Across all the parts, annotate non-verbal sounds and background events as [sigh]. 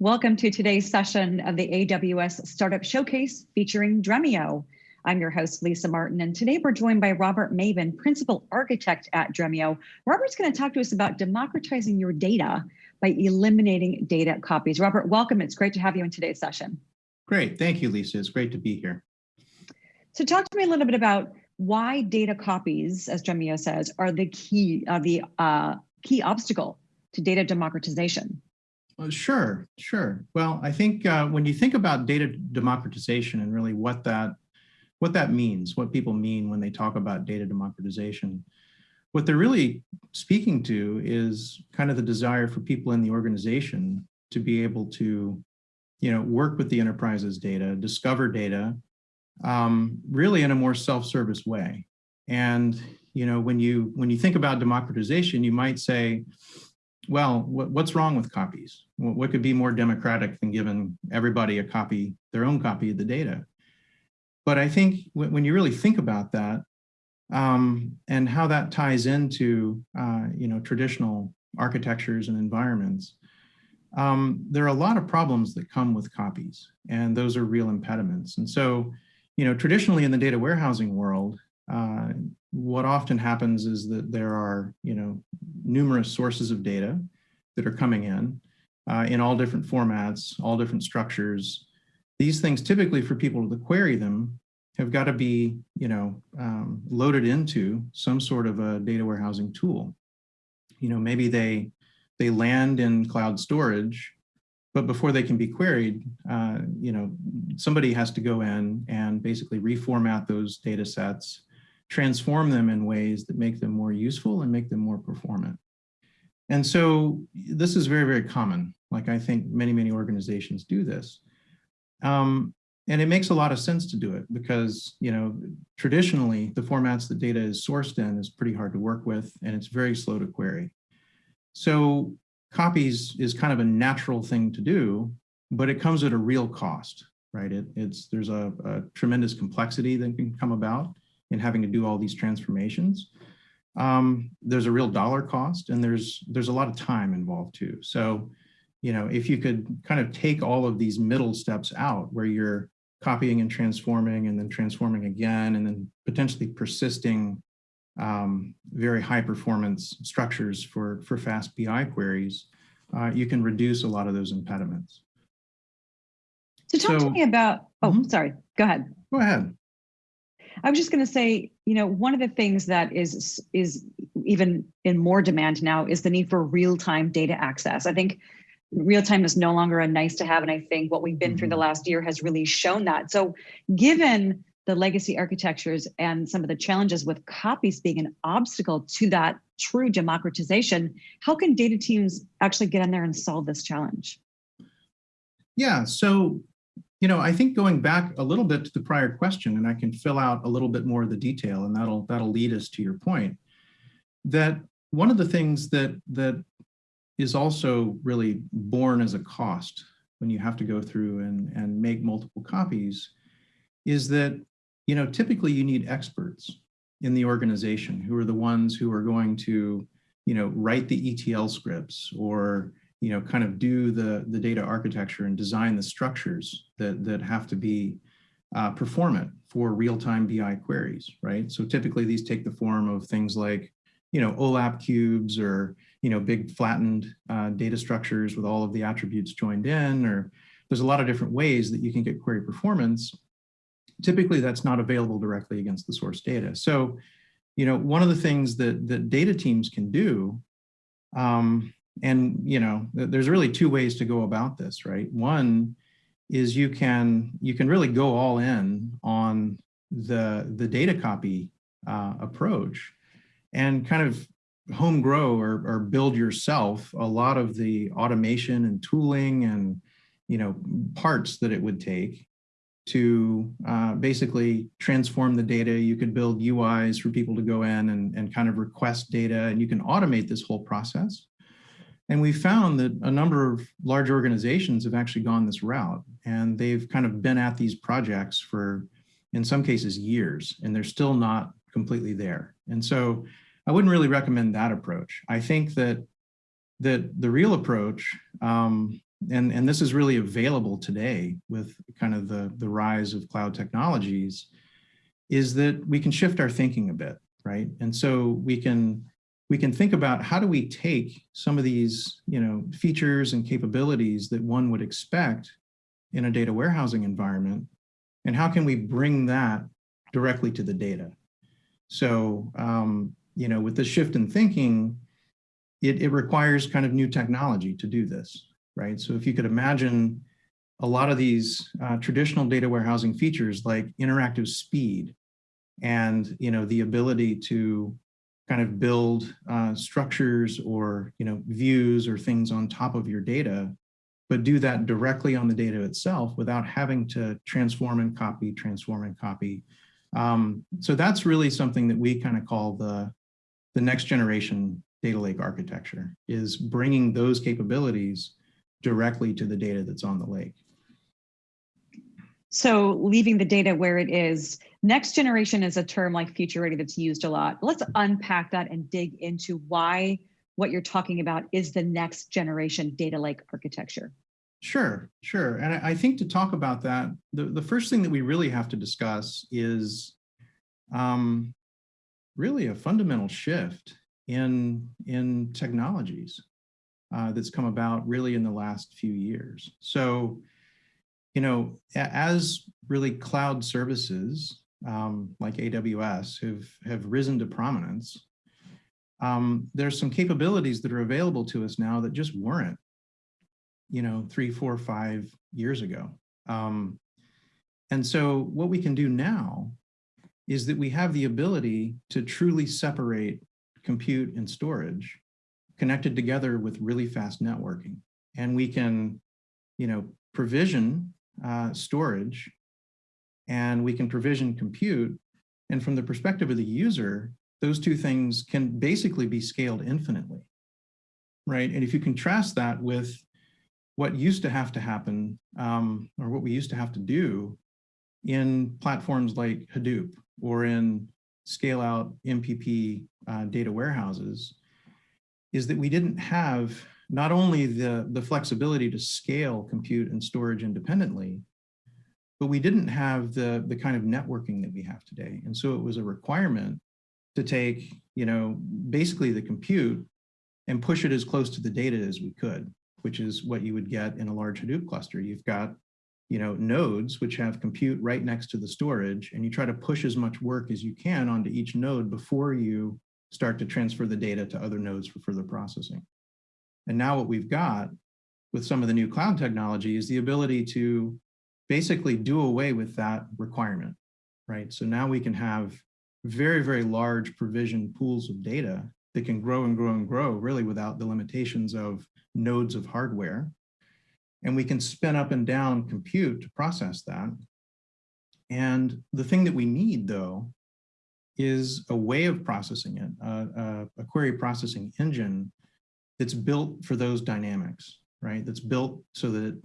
Welcome to today's session of the AWS Startup Showcase featuring Dremio. I'm your host, Lisa Martin, and today we're joined by Robert Maybin, Principal Architect at Dremio. Robert's gonna talk to us about democratizing your data by eliminating data copies. Robert, welcome. It's great to have you in today's session. Great, thank you, Lisa. It's great to be here. So talk to me a little bit about why data copies, as Dremio says, are the key, uh, the uh, key obstacle to data democratization. Sure, sure. Well, I think uh, when you think about data democratization and really what that what that means, what people mean when they talk about data democratization, what they're really speaking to is kind of the desire for people in the organization to be able to, you know, work with the enterprise's data, discover data, um, really in a more self-service way. And you know, when you when you think about democratization, you might say, well, what, what's wrong with copies? What could be more democratic than giving everybody a copy, their own copy of the data? But I think when you really think about that um, and how that ties into, uh, you know, traditional architectures and environments, um, there are a lot of problems that come with copies, and those are real impediments. And so, you know, traditionally in the data warehousing world, uh, what often happens is that there are, you know, numerous sources of data that are coming in, uh, in all different formats, all different structures. These things typically for people to query them have got to be, you know, um, loaded into some sort of a data warehousing tool. You know, maybe they, they land in cloud storage, but before they can be queried, uh, you know, somebody has to go in and basically reformat those data sets, transform them in ways that make them more useful and make them more performant. And so this is very, very common. Like I think many, many organizations do this. Um, and it makes a lot of sense to do it because, you know, traditionally the formats the data is sourced in is pretty hard to work with and it's very slow to query. So copies is kind of a natural thing to do, but it comes at a real cost, right? It, it's There's a, a tremendous complexity that can come about in having to do all these transformations. Um, there's a real dollar cost and there's there's a lot of time involved too. So, you know, if you could kind of take all of these middle steps out where you're copying and transforming and then transforming again and then potentially persisting um, very high performance structures for, for fast BI queries, uh, you can reduce a lot of those impediments. So talk so, to me about, oh, mm -hmm. sorry, go ahead. Go ahead. I was just going to say, you know, one of the things that is is even in more demand now is the need for real-time data access. I think real time is no longer a nice to have, and I think what we've been mm -hmm. through the mm-hmm. last year has really shown that. So, given the legacy architectures and some of the challenges with copies being an obstacle to that true democratization, how can data teams actually get in there and solve this challenge? Yeah, so you know, I think going back a little bit to the prior question, and I can fill out a little bit more of the detail, and that'll that'll lead us to your point, that one of the things that that is also really born as a cost when you have to go through and, and make multiple copies is that, you know, typically you need experts in the organization who are the ones who are going to, you know, write the ETL scripts or you know, kind of do the, the data architecture and design the structures that, that have to be uh, performant for real-time BI queries, right? So typically these take the form of things like, you know, OLAP cubes or, you know, big flattened uh, data structures with all of the attributes joined in, or there's a lot of different ways that you can get query performance. Typically that's not available directly against the source data. So, you know, one of the things that, that data teams can do um, and you know, there's really two ways to go about this, right? One is you can you can really go all in on the the data copy uh, approach and kind of home grow or, or build yourself a lot of the automation and tooling and you know parts that it would take to uh, basically transform the data. You could build UIs for people to go in and, and kind of request data and you can automate this whole process. And we found that a number of large organizations have actually gone this route and they've kind of been at these projects for, in some cases, years, and they're still not completely there. And so I wouldn't really recommend that approach. I think that that the real approach um, and, and this is really available today with kind of the, the rise of cloud technologies, is that we can shift our thinking a bit, right? And so we can we can think about how do we take some of these you know, features and capabilities that one would expect in a data warehousing environment, and how can we bring that directly to the data? So, um, you know, with the shift in thinking, it, it requires kind of new technology to do this, right? So if you could imagine a lot of these uh, traditional data warehousing features like interactive speed and, you know, the ability to kind of build uh, structures or you know views or things on top of your data, but do that directly on the data itself without having to transform and copy, transform and copy. Um, so that's really something that we kind of call the, the next generation data lake architecture is bringing those capabilities directly to the data that's on the lake. So leaving the data where it is, next generation is a term like future ready that's used a lot. Let's unpack that and dig into why what you're talking about is the next generation data lake architecture. Sure, sure. And I, think to talk about that, the, the first thing that we really have to discuss is um, really a fundamental shift in, in technologies uh, that's come about really in the last few years. So you know, as really cloud services um, like AWS have, have risen to prominence, um, there's some capabilities that are available to us now that just weren't, you know, three, four, five years ago. Um, and so what we can do now is that we have the ability to truly separate compute and storage connected together with really fast networking. And we can, you know, provision uh, storage and we can provision compute. And from the perspective of the user, those two things can basically be scaled infinitely, right? And if you contrast that with what used to have to happen um, or what we used to have to do in platforms like Hadoop or in scale out MPP uh, data warehouses is that we didn't have not only the, the flexibility to scale compute and storage independently, but we didn't have the, the kind of networking that we have today. And so it was a requirement to take, you know, basically the compute and push it as close to the data as we could, which is what you would get in a large Hadoop cluster. You've got, you know, nodes which have compute right next to the storage, and you try to push as much work as you can onto each node before you start to transfer the data to other nodes for further processing. And now what we've got with some of the new cloud technology is the ability to basically do away with that requirement, right? So now we can have very, very large provision pools of data that can grow and grow and grow really without the limitations of nodes of hardware. And we can spin up and down compute to process that. And the thing that we need though is a way of processing it, uh, a query processing engine that's built for those dynamics, right? That's built so that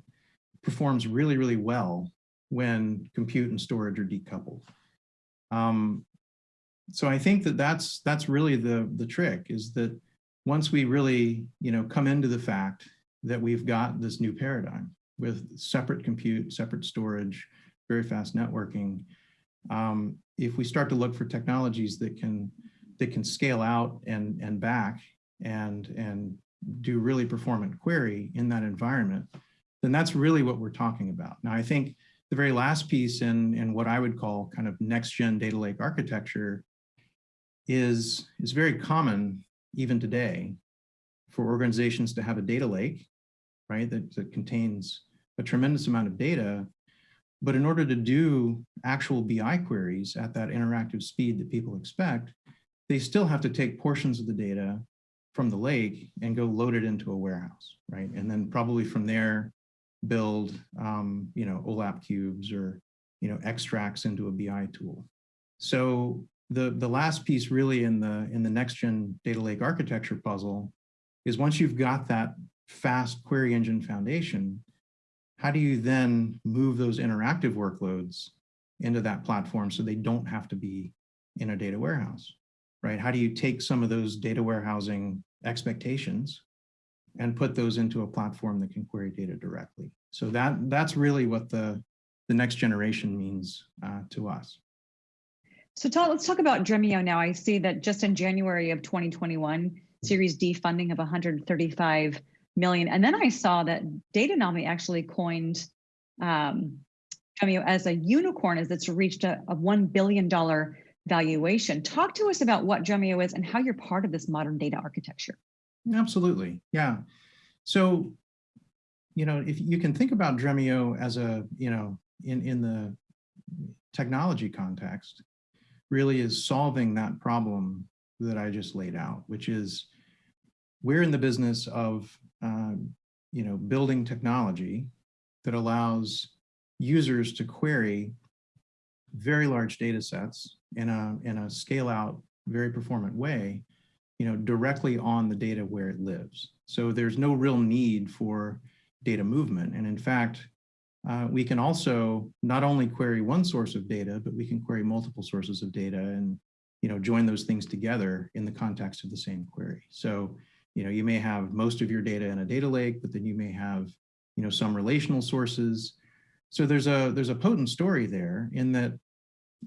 performs really, really well when compute and storage are decoupled. Um, so I think that that's that's really the the trick is that once we really you know come into the fact that we've got this new paradigm with separate compute, separate storage, very fast networking, um, if we start to look for technologies that can that can scale out and and back and and do really performant query in that environment, then that's really what we're talking about. Now, I think the very last piece in, in what I would call kind of next gen data lake architecture is, is very common even today for organizations to have a data lake, right, that, that contains a tremendous amount of data. But in order to do actual BI queries at that interactive speed that people expect, they still have to take portions of the data from the lake and go load it into a warehouse, right? And then probably from there, build, um, you know, OLAP cubes or, you know, extracts into a BI tool. So the, the last piece really in the, in the next gen data lake architecture puzzle is once you've got that fast query engine foundation, how do you then move those interactive workloads into that platform so they don't have to be in a data warehouse? right? How do you take some of those data warehousing expectations and put those into a platform that can query data directly. So that that's really what the, the next generation means uh, to us. So Todd, let's talk about Dremio now. I see that just in January of 2021, Series D funding of 135 million. And then I saw that Datanami actually coined um, Dremio as a unicorn as it's reached a, a $1 billion valuation. Talk to us about what Dremio is and how you're part of this modern data architecture. Absolutely, yeah. So, you know, if you can think about Dremio as a, you know, in, in the technology context, really is solving that problem that I just laid out, which is we're in the business of, um, you know, building technology that allows users to query very large data sets in a, in a scale out, very performant way, you know, directly on the data where it lives. So there's no real need for data movement. And in fact, uh, we can also not only query one source of data, but we can query multiple sources of data and you know join those things together in the context of the same query. So you know you may have most of your data in a data lake, but then you may have you know some relational sources. So there's a there's a potent story there in that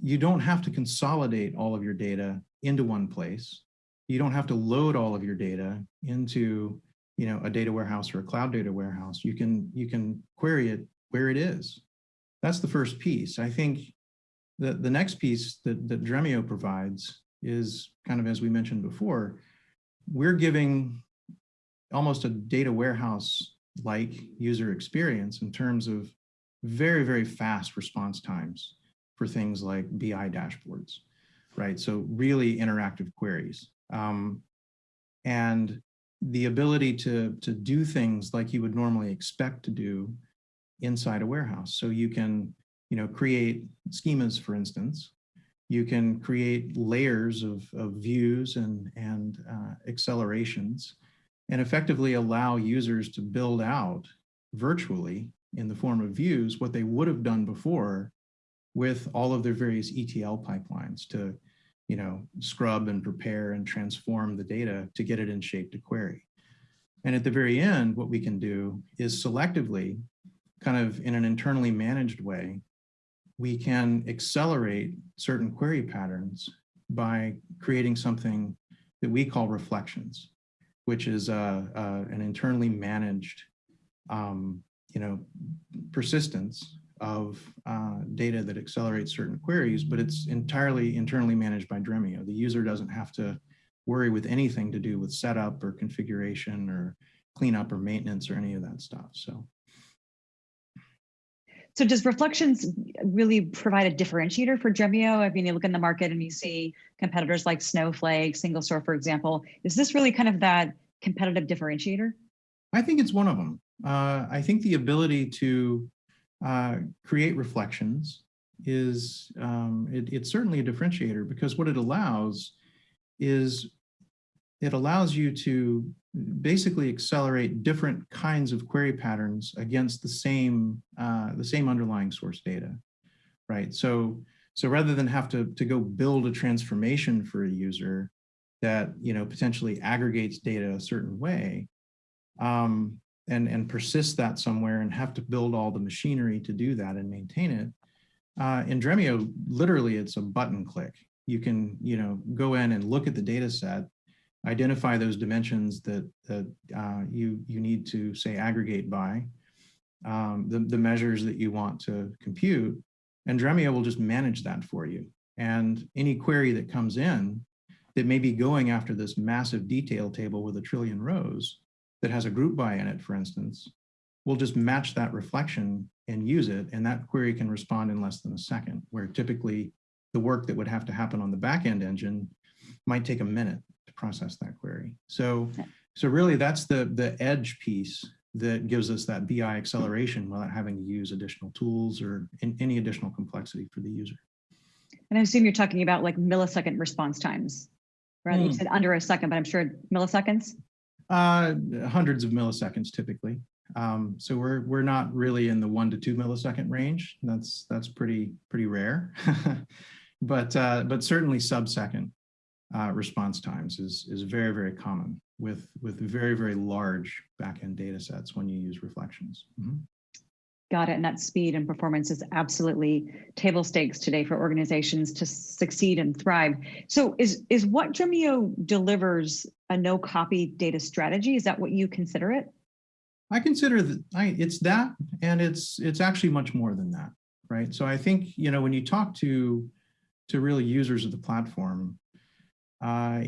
you don't have to consolidate all of your data into one place. You don't have to load all of your data into you know a data warehouse or a cloud data warehouse. You can you can query it where it is. That's the first piece. I think the, the next piece that, that Dremio provides is kind of as we mentioned before, we're giving almost a data warehouse like user experience in terms of very, very fast response times for things like BI dashboards, right? So really interactive queries. Um, and the ability to, to do things like you would normally expect to do inside a warehouse. So you can, you know, create schemas, for instance. You can create layers of, of views and, and uh, accelerations and effectively allow users to build out virtually in the form of views what they would have done before with all of their various ETL pipelines to, you know, scrub and prepare and transform the data to get it in shape to query. And at the very end, what we can do is selectively kind of in an internally managed way, we can accelerate certain query patterns by creating something that we call reflections, which is uh, uh, an internally managed, um, you know, persistence of uh, data that accelerates certain queries, but it's entirely internally managed by Dremio. The user doesn't have to worry with anything to do with setup or configuration or cleanup or maintenance or any of that stuff. So so does reflections really provide a differentiator for Dremio? I mean, you look in the market and you see competitors like Snowflake, Single Store, for example. Is this really kind of that competitive differentiator? I think it's one of them. Uh, I think the ability to uh, create reflections is um, it, it's certainly a differentiator because what it allows is it allows you to basically accelerate different kinds of query patterns against the same uh, the same underlying source data, right? So so rather than have to to go build a transformation for a user that you know potentially aggregates data a certain way, um, and and persist that somewhere and have to build all the machinery to do that and maintain it. Uh, in Dremio, literally, it's a button click. You can you know go in and look at the data set identify those dimensions that, that uh, you, you need to say aggregate by, um, the, the measures that you want to compute, and Dremio will just manage that for you. And any query that comes in that may be going after this massive detail table with a trillion rows that has a group by in it, for instance, we'll just match that reflection and use it. And that query can respond in less than a second, where typically the work that would have to happen on the backend engine might take a minute to process that query. So, so really that's the, the edge piece that gives us that BI acceleration without having to use additional tools or in, any additional complexity for the user. And I assume you're talking about like millisecond response times, right? Mm. You hmm. said under a second, but I'm sure milliseconds? Uh, hundreds of milliseconds typically. Um, so we're we're not really in the one to two millisecond range. That's that's pretty pretty rare, [laughs] but uh, but certainly sub second uh, response times is, is very, very common with, with very, very large backend data sets when you use reflections. Mhm. Got it. And that speed and performance is absolutely table stakes today for organizations to succeed and thrive. So is, is what Dremio delivers a no copy data strategy? Is that what you consider it? I consider that I, it's that, and it's it's actually much more than that, right? So I think you know when you talk to to really users of the platform, uh,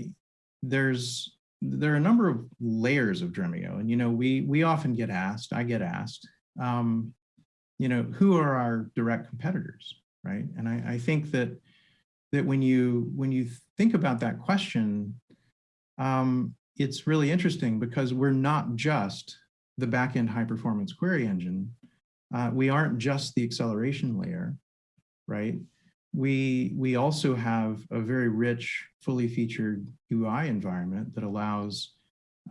there's there are a number of layers of Dremio, and you know we we often get asked, I get asked, um, you know, who are our direct competitors, right? And I, I think that that when you when you think about that question, um, it's really interesting because we're not just the backend high performance query engine. Uh, we aren't just the acceleration layer, right? We, we also have a very rich, fully featured UI environment that allows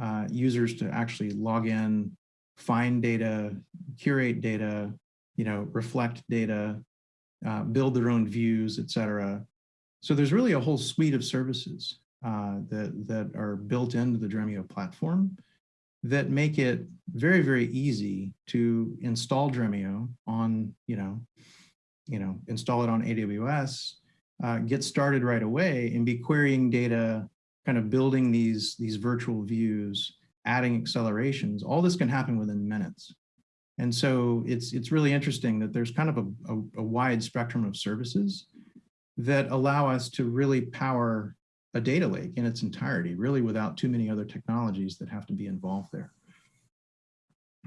uh, users to actually log in, find data, curate data, you know, reflect data, uh, build their own views, et cetera. So there's really a whole suite of services uh, that, that are built into the Dremio platform that make it very, very easy to install Dremio on, you know, you know, install it on AWS, uh, get started right away and be querying data, kind of building these, these virtual views, adding accelerations. All this can happen within minutes. And so it's, it's really interesting that there's kind of a, a, a wide spectrum of services that allow us to really power a data lake in its entirety, really without too many other technologies that have to be involved there.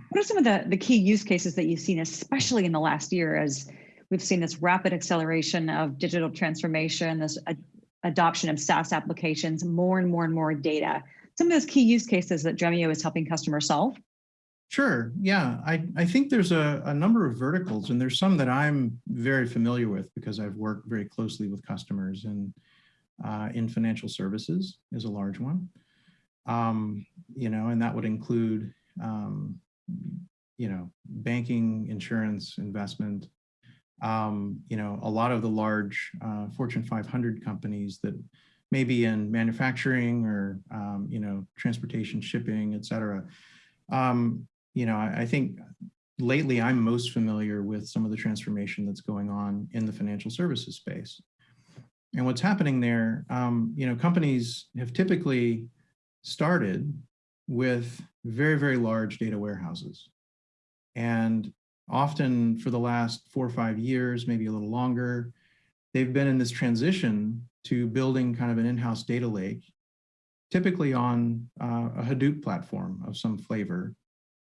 What are some of the, the key use cases that you've seen, especially in the last year, as we've seen this rapid acceleration of digital transformation, this ad adoption of SaaS applications, more and more and more data? Some of those key use cases that Dremio is helping customers solve? Sure. Yeah, I, I think there's a, a number of verticals, and there's some that I'm very familiar with because I've worked very closely with customers. And uh, in financial services is a large one. Um, you know, and that would include, um, you know, banking, insurance, investment, um, you know, a lot of the large uh, Fortune 500 companies that may be in manufacturing or, um, you know, transportation, shipping, et cetera. Um, you know, I, I think lately I'm most familiar with some of the transformation that's going on in the financial services space. And what's happening there, um, you know, companies have typically started with very, very large data warehouses. And often for the last four or five years, maybe a little longer, they've been in this transition to building kind of an in-house data lake, typically on uh, a Hadoop platform of some flavor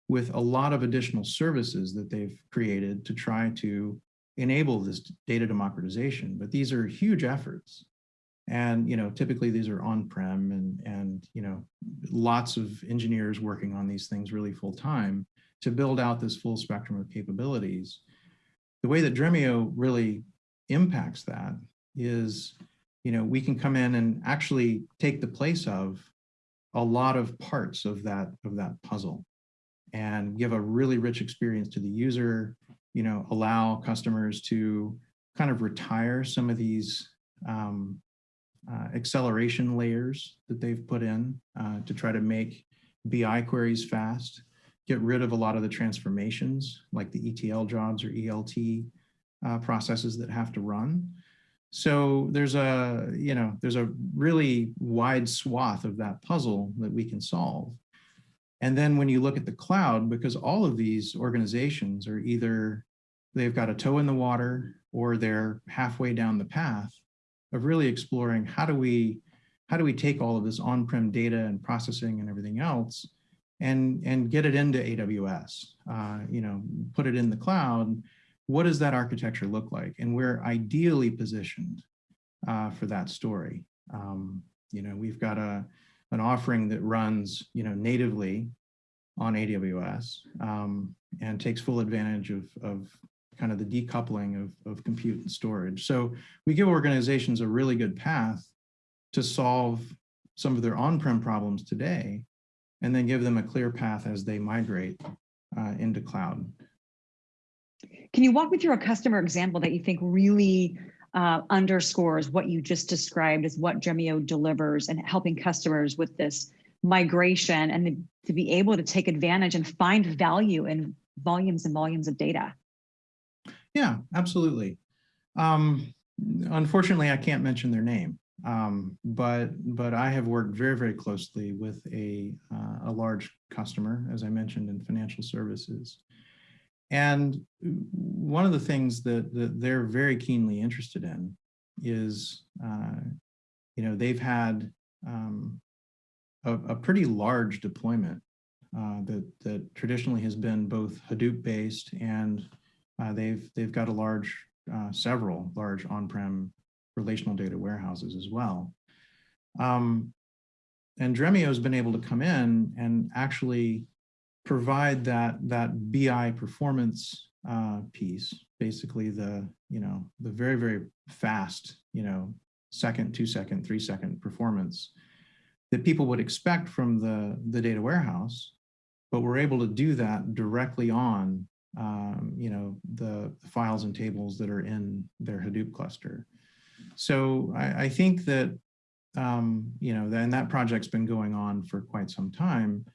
with a lot of additional services that they've created to try to enable this data democratization, but these are huge efforts. And, you know, typically these are on-prem and, and, you know, lots of engineers working on these things really full time to build out this full spectrum of capabilities. The way that Dremio really impacts that is, you know, we can come in and actually take the place of a lot of parts of that, of that puzzle and give a really rich experience to the user, you know, allow customers to kind of retire some of these um, uh, acceleration layers that they've put in uh, to try to make BI queries fast, get rid of a lot of the transformations like the ETL jobs or ELT uh, processes that have to run. So there's a, you know, there's a really wide swath of that puzzle that we can solve. And then when you look at the cloud, because all of these organizations are either they've got a toe in the water or they're halfway down the path of really exploring how do we how do we take all of this on-prem data and processing and everything else and and get it into AWS, uh, you know, put it in the cloud. What does that architecture look like? And we're ideally positioned uh, for that story. Um, you know, we've got a an offering that runs, you know, natively on AWS um, and takes full advantage of, of kind of the decoupling of, of compute and storage. So we give organizations a really good path to solve some of their on-prem problems today, and then give them a clear path as they migrate uh, into cloud. Can you walk me through a customer example that you think really uh, underscores what you just described as what Dremio delivers and helping customers with this migration and the, to be able to take advantage and find value in volumes and volumes of data. Yeah, absolutely. Um, unfortunately, I can't mention their name, um, but but I have worked very very closely with a uh, a large customer, as I mentioned, in financial services, and one of the things that, that they're very keenly interested in is, uh, you know, they've had um, a, a, pretty large deployment uh, that, that traditionally has been both Hadoop based and uh, they've, they've got a large, uh, several large on-prem relational data warehouses as well. Um, and Dremio has been able to come in and actually provide that that BI performance uh, piece, basically the you know the very very fast you know second, two second, three second performance that people would expect from the the data warehouse, but we're able to do that directly on um, you know the, the, files and tables that are in their Hadoop cluster. So I, I think that um, you know, and that project's been going on for quite some time.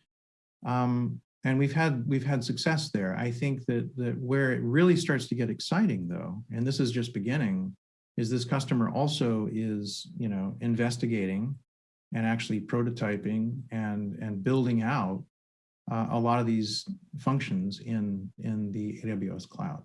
Um, and we've had we've had success there. I think that that where it really starts to get exciting though, and this is just beginning, is this customer also is you know investigating and actually prototyping and and building out uh, a lot of these functions in in the AWS cloud.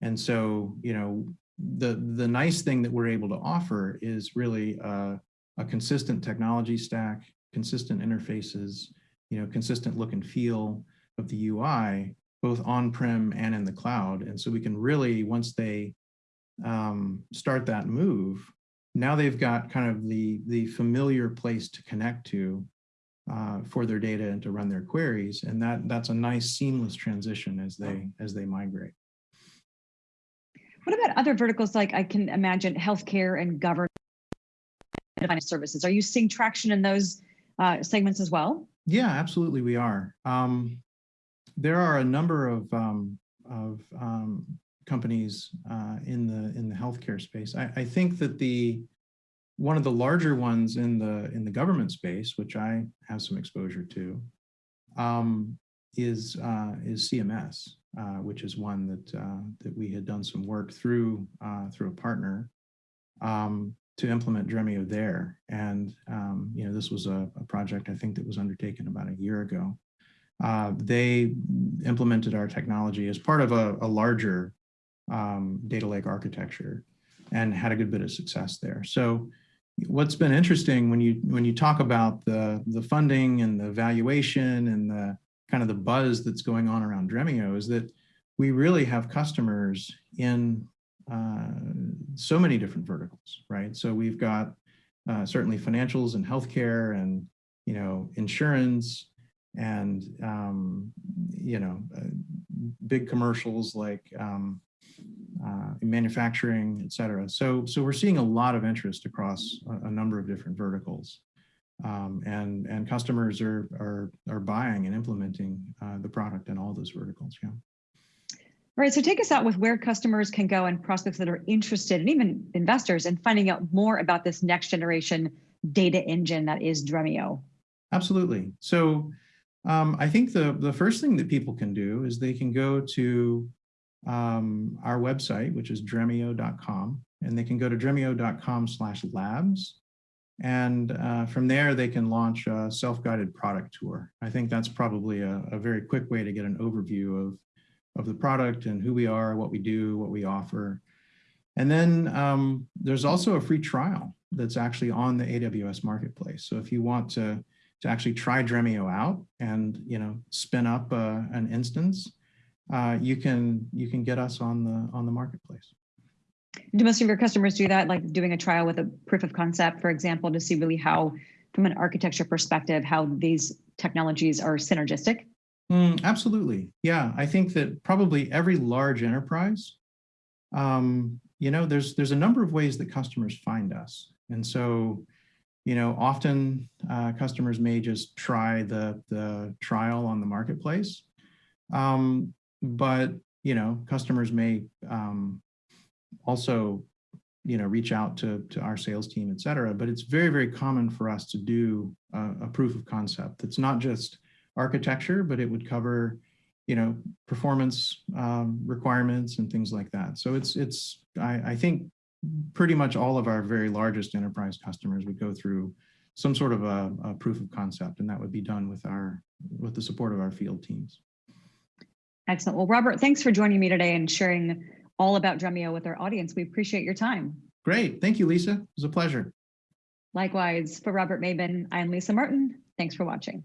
And so you know the the nice thing that we're able to offer is really a, a consistent technology stack, consistent interfaces, you know, consistent look and feel of the UI, both on-prem and in the cloud. And so we can really, once they um, start that move, now they've got kind of the, the familiar place to connect to uh, for their data and to run their queries. And that, that's a nice seamless transition as they, as they migrate. What about other verticals like I can imagine healthcare and government services? Are you seeing traction in those uh, segments as well? Yeah, absolutely we are. Um, there are a number of, um, of um, companies uh, in the in the healthcare space. I, I, think that the one of the larger ones in the in the government space, which I have some exposure to, um, is uh, is CMS, uh, which is one that uh, that we had done some work through uh, through a partner. Um, to implement Dremio there. And, um, you know, this was a, a, project I think that was undertaken about a year ago. Uh, they implemented our technology as part of a, a larger um, data lake architecture and had a good bit of success there. So what's been interesting when you when you talk about the the funding and the valuation and the kind of the buzz that's going on around Dremio is that we really have customers in uh, so many different verticals, right? So we've got uh, certainly financials and healthcare and, you know, insurance and, um, you know, uh, big commercials like um, uh, manufacturing, et cetera. So, so we're seeing a lot of interest across a, a number of different verticals. Um, and and customers are are are buying and implementing uh, the product in all those verticals. Yeah. Right, so take us out with where customers can go and prospects that are interested and even investors in finding out more about this next generation data engine that is Dremio. Absolutely. So um, I think the, the first thing that people can do is they can go to um, our website, which is dremio.com, and they can go to dremio.com slash labs. And uh, from there, they can launch a self-guided product tour. I think that's probably a, a very quick way to get an overview of of the product and who we are, what we do, what we offer. And then um, there's also a free trial that's actually on the AWS marketplace. So if you want to, to actually try Dremio out and you know spin up uh, an instance, uh, you can you can get us on the on the marketplace. Do most of your customers do that, like doing a trial with a proof of concept, for example, to see really how, from an architecture perspective, how these technologies are synergistic? Mm, absolutely. Yeah, I think that probably every large enterprise, um, you know, there's there's a number of ways that customers find us. And so, you know, often uh, customers may just try the, the trial on the marketplace. Um, but, you know, customers may um, also you know, reach out to, to our sales team, et cetera. But it's very, very common for us to do a, a proof of concept. It's not just architecture, but it would cover, you know, performance um, requirements and things like that. So it's, it's I, I think pretty much all of our very largest enterprise customers would go through some sort of a, a proof of concept, and that would be done with our with the support of our field teams. Excellent. Well, Robert, thanks for joining me today and sharing all about Dremio with our audience. We appreciate your time. Great. Thank you, Lisa. It was a pleasure. Likewise, for Robert Maybin, I'm Lisa Martin. Thanks for watching.